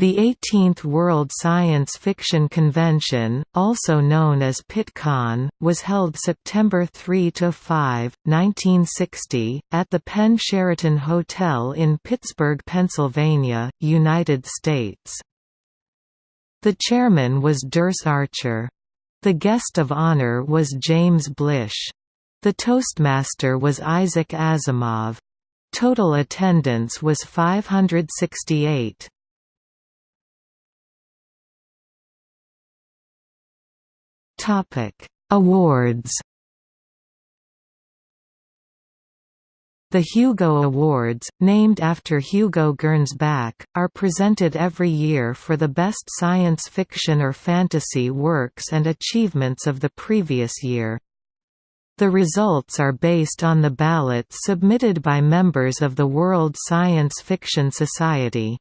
The 18th World Science Fiction Convention, also known as Pittcon, was held September 3–5, 1960, at the Penn Sheraton Hotel in Pittsburgh, Pennsylvania, United States. The chairman was Dirce Archer. The guest of honor was James Blish. The Toastmaster was Isaac Asimov. Total attendance was 568. Topic: Awards. The Hugo Awards, named after Hugo Gernsback, are presented every year for the best science fiction or fantasy works and achievements of the previous year. The results are based on the ballots submitted by members of the World Science Fiction Society.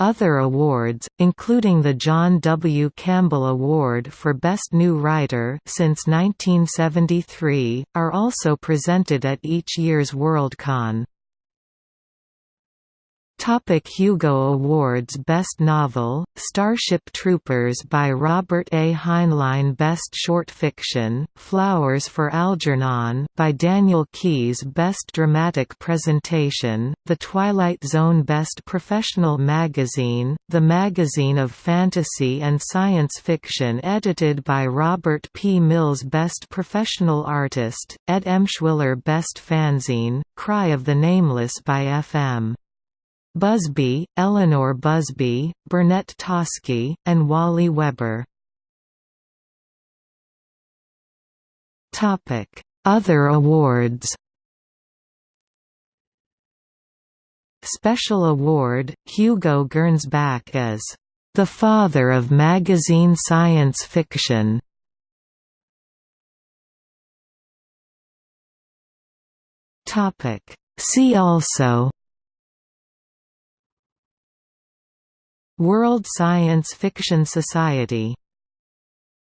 Other awards, including the John W. Campbell Award for Best New Writer since 1973, are also presented at each year's Worldcon. Topic Hugo Awards Best Novel, Starship Troopers by Robert A. Heinlein Best Short Fiction, Flowers for Algernon by Daniel Keyes Best Dramatic Presentation, The Twilight Zone Best Professional Magazine, the magazine of fantasy and science fiction edited by Robert P. Mills Best Professional Artist, Ed Emshwiller Best Fanzine, Cry of the Nameless by F.M. Busby, Elinor Busby, Burnett Toskey, and Wally Weber. Other awards Special Award, Hugo Gernsback as the father of magazine science fiction. See also World Science Fiction Society